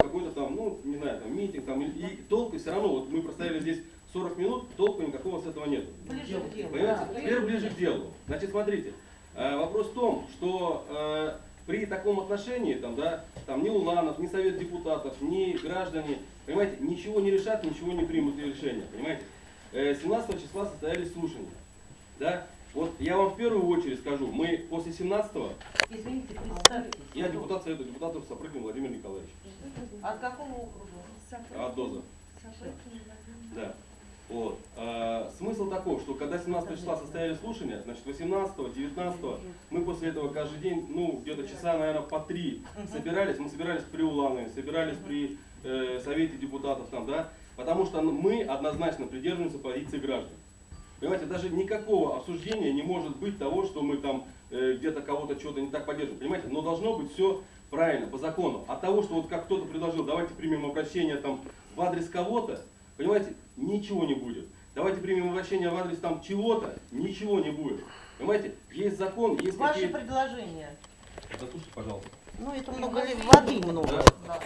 какой-то там, ну, не знаю, там, митинг, там, и, и толку все равно, вот мы простояли здесь 40 минут, толку никакого с этого нет. Ближе к делу. Понимаете? Да. Теперь ближе к делу. Значит, смотрите, э, вопрос в том, что э, при таком отношении, там, да, там ни Уланов, ни Совет депутатов, ни граждане, понимаете, ничего не решат, ничего не примут решения, понимаете. Э, 17 числа состоялись слушания, да. Вот я вам в первую очередь скажу, мы после 17-го, Извините, представьтесь. я депутат Совета депутатов Сапрыгин Владимир Николаевич, От какого округа? от ДОЗа. Да. Вот. А, смысл таков, что когда 17 числа состоялись слушания, значит 18 19 мы после этого каждый день, ну где-то часа, наверное, по три собирались. Мы собирались при Уланове, собирались при э, Совете депутатов там, да, потому что мы однозначно придерживаемся позиции граждан. Понимаете, даже никакого обсуждения не может быть того, что мы там э, где-то кого-то что-то не так поддерживаем. Понимаете, но должно быть все правильно, по закону. От того, что вот как кто-то предложил, давайте примем обращение там в адрес кого-то, понимаете, ничего не будет. Давайте примем обращение в адрес там чего-то, ничего не будет. Понимаете, есть закон, есть Ваше какие... предложение. Заслушайте, пожалуйста. Ну, это много ли- воды много. Да.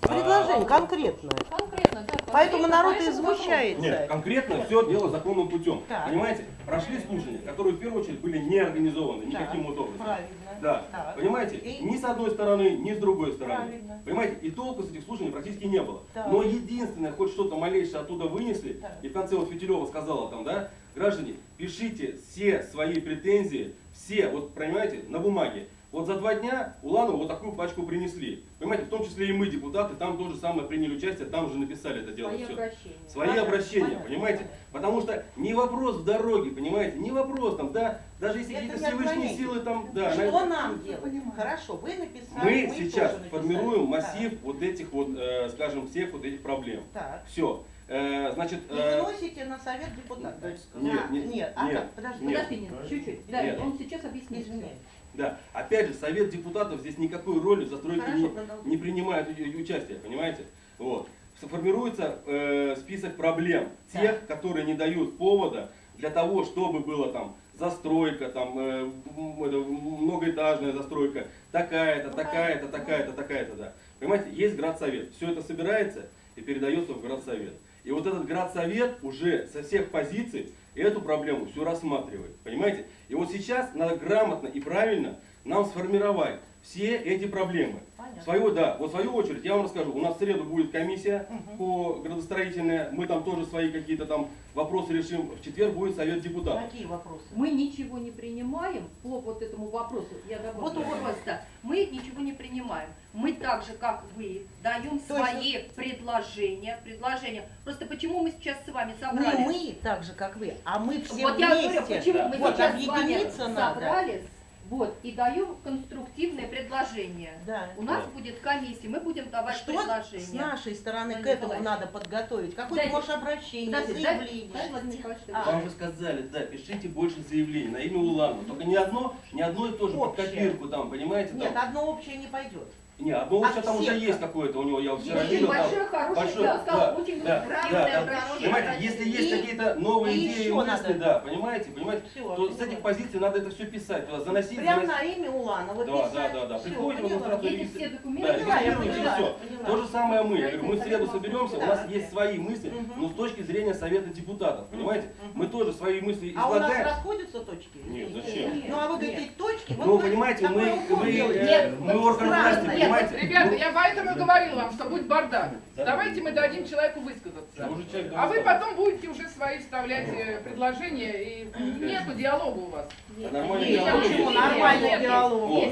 Предложение конкретное. Конкретно, да. Поэтому народ и возмущается. Нет, конкретно все дело законным путем. Так. Понимаете, прошли слушания, которые в первую очередь были не организованы никаким вот образом. Правильно. Да. Так. Понимаете, И- ни с одной стороны, ни с другой стороны. Правильно. Понимаете, и толку с этих слушаний практически не было. Так. Но единственное, хоть что-то малейшее оттуда вынесли, Так. и в конце вот Фитилева сказала там, да, граждане, пишите все свои претензии, все, вот понимаете, на бумаге. Вот за два дня Уланову вот такую пачку принесли. Понимаете, в том числе и мы, депутаты, там тоже самое приняли участие, там же написали это дело. Свои всё. обращения. Свои Понятно, обращения, понятно, понимаете? Потому что не вопрос в дороге, понимаете, не вопрос там, да, даже если какие-то Всевышние силы там, да. Что на- нам делать? Хорошо, вы написали. мы тоже сейчас написали. формируем Так. массив вот этих вот, э, скажем, всех вот этих проблем. Так. Все. значит, И э, выносите на совет депутатов. Нет, А, нет, нет, а нет, как? Подожди. нет. Подожди, чуть-чуть. Да, он сейчас объяснит. Извиняюсь. Да, опять же, совет депутатов здесь никакой роли в застройке Хорошо, не, не принимает у- у- участия, понимаете? Вот. Формируется э, список проблем тех, которые не дают повода для того, чтобы было там застройка, там э, многоэтажная застройка, такая-то, Ну, такая-то, такая-то, такая-то, да. Понимаете, есть градсовет. Все это собирается и передается в градсовет. И вот этот градсовет уже со всех позиций эту проблему всю рассматривает. Понимаете? И вот сейчас надо грамотно и правильно нам сформировать все эти проблемы. Понятно. свою, да, вот в свою очередь я вам расскажу. У нас в среду будет комиссия Мгм. по градостроительной. Мы там тоже свои какие-то там вопросы решим. В четверг будет совет депутатов. Какие вопросы? Мы ничего не принимаем по вот этому вопросу. Я добавлю Вот у вас- просто. Мы ничего не принимаем. Мы так же, как вы, даем То есть свои предложения. Предложения. Просто почему мы сейчас с вами Не собрались? мы, так же, как вы, а мы все вот я вместе. говорю, почему мы Вот, сейчас с вами объединиться надо. собрались. Вот, и даем конструктивные предложения. Да. У нас Да. будет комиссия, мы будем давать Что предложения. с нашей стороны к Владимир этому Николаевич. надо подготовить? Какое-то, может, обращение, Подожди, дай- заявление? дай, Николаевич, А. Вам же сказали, да, пишите больше заявлений на имя Уланова. Только не одно, не одно и то же под Общее. копирку там, понимаете? Нет, Там. одно общее не пойдет. Не, одно а общее там уже есть как? какое-то у него, я вот вчера Очень видел. там. большое, хорошее, я бы сказала, да, очень да, правильное да, да. Понимаете, если есть какие-то новые и идеи, мысли, да, понимаете, понимаете, Всё, то с этих позиций надо это все писать, туда заносить, Прямо заносить. на имя Уланова Да, писать. да, да, да. Приходите, вот поняла. сразу Эти регистр- все документы. Да, Поняла, я регистрируйте, поняла. То же самое мы. Я говорю, мы в среду соберемся, у нас Да. есть свои мысли, но с точки зрения Совета депутатов, понимаете? Мы тоже свои мысли А у нас излагаем. расходятся точки? Нет, зачем? Ну а вы Нет. говорите точки, вот Ну, понимаете, мы, э, мы вот орган власти, понимаете? Ребята, Ну, я поэтому и говорила вам, что будет бардак. Да. Давайте мы дадим человеку высказаться. А вы потом будете уже свои вставлять э, предложения, и нету диалога у вас. А нормальный Нет, диалог почему? Нормальный диалог.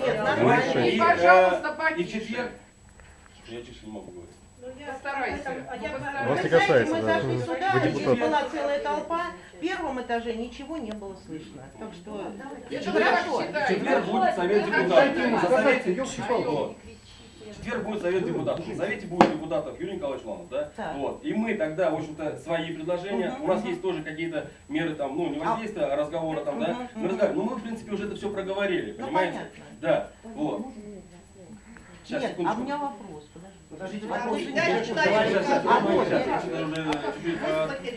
И, пожалуйста, э, И в потише. четверг... Я тише не могу говорить. Постарайся. Ну, Вас Вы постарайся. не касается, мы да. зашли сюда, здесь была целая толпа. В первом этаже ничего не было слышно. Так что Это хорошо. В четверг будет совет Ну, депутатов. Четверг будет совет депутатов. На совете будет депутатов Юрий Николаевич Ланов, да? Так. Вот. И мы тогда, в общем-то, свои предложения. Мгм, У нас мгм. есть тоже какие-то меры там, ну, не воздействия, а разговора там, да? Мгм, Мы разговариваем. Но мы, в принципе, уже это все проговорили, Ну понимаете? понятно. Да. Вот. Сейчас, Нет, а секундочку. у меня вопрос. Подожди. Подождите, А вопрос. А да. чуть-чуть,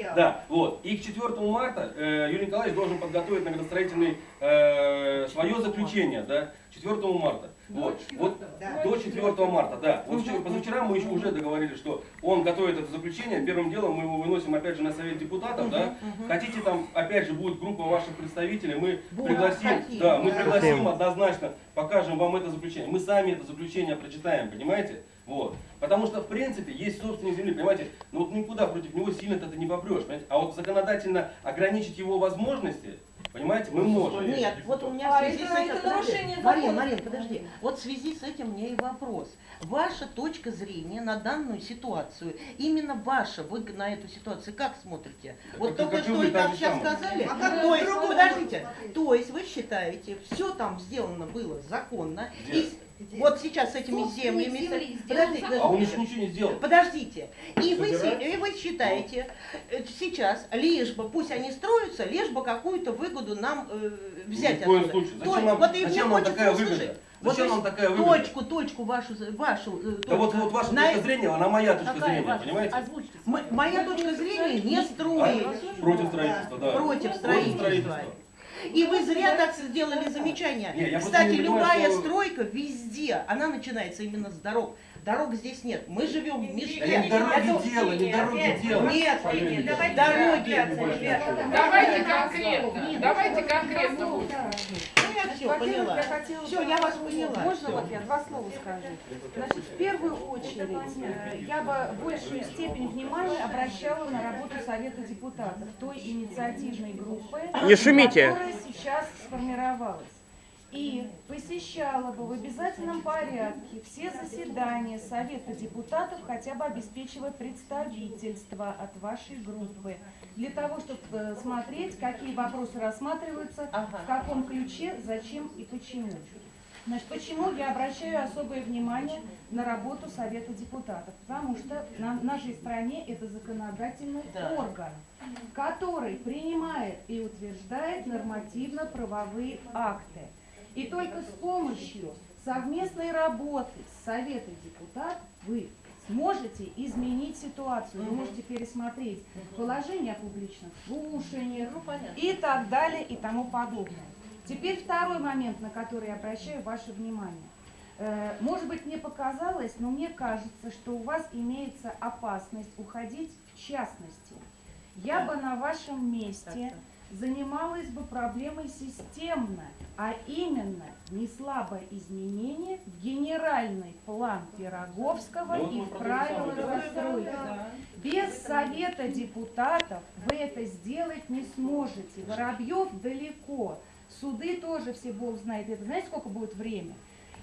э, Да, вот. И к 4 марта э, Юрий Николаевич должен подготовить на градостроительный э, свое заключение, да, 4 марта. Вот, вот до 4 марта, да. Вот вчера- позавчера мы еще уже договорились, что он готовит это заключение. Первым делом мы его выносим опять же на совет депутатов, да. Хотите там, опять же, будет группа ваших представителей, мы Вот, пригласим, хотим, да, мы да. пригласим однозначно, покажем вам это заключение. Мы сами это заключение прочитаем, понимаете? Вот. Потому что, в принципе, есть собственник земли, понимаете? Но вот никуда против него сильно ты не попрешь, понимаете? А вот законодательно ограничить его возможности, понимаете, мы можем. Нет, вот у меня в связи это- с этим... это нарушение Марин. Марин, подожди. Вот в связи с этим мне и вопрос. Ваша точка зрения на данную ситуацию, именно ваша, вы на эту ситуацию как смотрите? Вот только что вы, и так как сейчас сказали. А как то есть, подождите, то есть вы считаете, все там сделано было законно, и с- вот сейчас с этими Собственник землями... земли сделал Подождите, А он подождите. еще ничего не сделал. Подождите. И вы, и вы считаете, э, сейчас, лишь бы, пусть они строятся, лишь бы какую-то выгоду нам э, взять Ни в коем отсюда. случае. То- Зачем нам, вот и мне зачем нам хочется такая услышать. выгода? Вот Зачем то нам такая выгода? Точку, точку вашу, вашу э, Да вот, точку. вот ваша На- точка зрения, она моя точка Какая зрения, ваша? понимаете? Озвучьте. М- моя точка зрения не строить. А? Против строительства, да. Против строительства. И вы зря так сделали замечание. Не, Кстати, не любая что- стройка везде, она начинается именно с дорог. Дорог здесь нет. Мы живем в Да мешке. не в дороге Это- дело, не в дороге дело. Нет, давайте дороги. Давайте конкретно, давайте конкретно все Во-первых, поняла. я хотела Все, я вас поняла. Можно всё. вот я два слова скажу? Значит, в первую очередь, э, я бы большую степень внимания обращала на работу Совета депутатов, той инициативной группы, Не шумите. которая сейчас сформировалась. И посещала бы в обязательном порядке все заседания Совета депутатов, хотя бы обеспечивая представительство от вашей группы, для того, чтобы смотреть, какие вопросы рассматриваются, Ага. в каком ключе, зачем и почему. Значит, почему я обращаю особое внимание на работу Совета депутатов? Потому что на в нашей стране это законодательный Да. орган, который принимает и утверждает нормативно-правовые акты. И только с помощью совместной работы с Советом депутатов вы сможете изменить ситуацию, вы можете пересмотреть положение о публичных слушаниях и так далее и тому подобное. Теперь второй момент, на который я обращаю ваше внимание. Э, Может быть, мне показалось, но мне кажется, что у вас имеется опасность уходить в частности. Я бы на вашем месте занималась бы проблемой системно, а именно внесла бы изменения в генеральный план Пироговского Ну, и в правила застройки. Без совета депутатов вы это сделать не сможете. Воробьев далеко. Суды тоже все Бог знает. Это знаете, сколько будет время?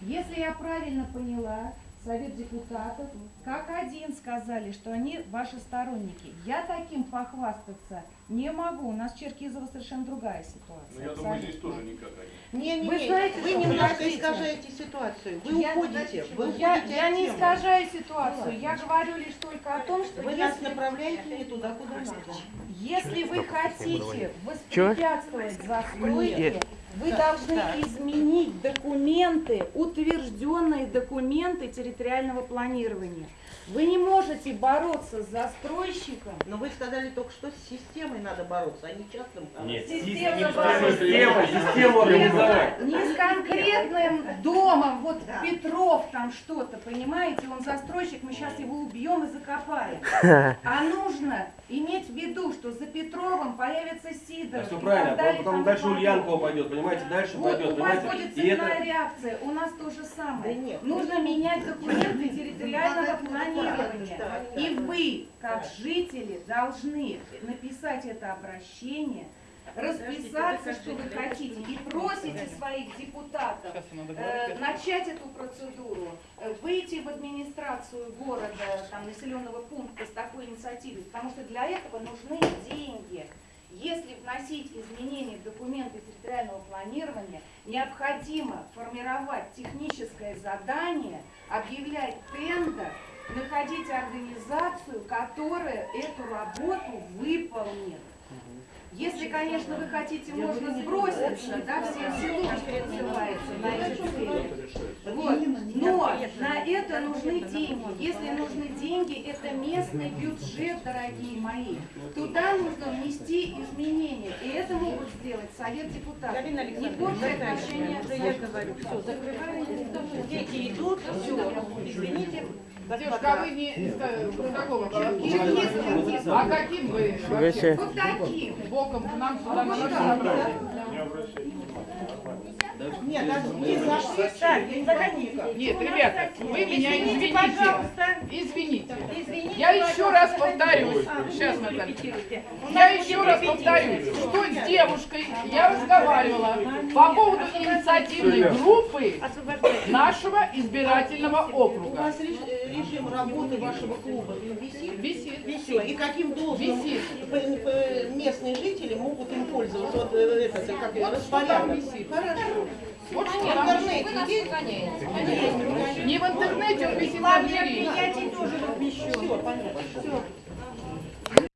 Если я правильно поняла, Совет депутатов, как один сказали, что они ваши сторонники. Я таким похвастаться не могу. У нас в Черкизово совершенно другая ситуация. Ну, я думаю, здесь Абсолютно. тоже никак они. Не, не, Вы не, знаете, вы немножко искажаете ситуацию. Вы Я- уходите. Вы Я, уходите я от не искажаю ситуацию. Я говорю лишь только о том, что Вы нас если направляете не туда, куда надо. Если вы хотите воспрепятствовать застройке. Вы Так, должны так. изменить документы, утвержденные документы территориального планирования. Вы не можете бороться с застройщиком. Но вы сказали только что с системой надо бороться, а не частным. Нет, Система система, бороться. система, систему организовать. Не с конкретным домом, вот Петров там что-то, понимаете, он застройщик, мы сейчас его убьем и закопаем. А нужно виду, что за Петровым появится Сидоров. Да, все правильно, далее, потом дальше подобное. Ульянкова пойдет, понимаете, дальше Вот пойдет, у вас понимаете. будет И это, цепная реакция, у нас то же самое. Да нет. Нужно менять документы территориального планирования. И вы, как жители, должны написать это обращение, расписаться, что вы хотите, и просите своих депутатов э, начать эту процедуру, э, выйти в администрацию города, там, населенного пункта с такой инициативой, потому что для этого нужны деньги. Если вносить изменения в документы территориального планирования, необходимо формировать техническое задание, объявлять тендер, находить организацию, которая эту работу выполнит. Если, конечно, вы хотите, можно сброситься, да, все селочки называется, на эти цели. Вот. Но на это нужны деньги. Если нужны деньги, это местный бюджет, дорогие мои. Туда нужно внести изменения. И это могут сделать Совет депутатов. Не портя отношения я говорю, все, закрываем. Дети идут, все, извините. Девушка, а вы не из э, какого? А каким вы вообще? Вот таким. Боком к нам сюда на нашу собрание? Нет, не зашли, так, не заходите. Нет, ребята, вы меня Извините, извините. Я еще раз повторюсь. Сейчас, Наталья. Я еще раз повторюсь, что с девушкой я разговаривала по поводу инициативной группы нашего избирательного У округа. вас режим работы вашего клуба висит? Висит. Висит. И каким должным Висит. местные жители могут им пользоваться? Вот э, это, как распорядок. Хорошо. Вот В что там. интернете. Не в интернете, он висит на двери. Все, понятно. Все.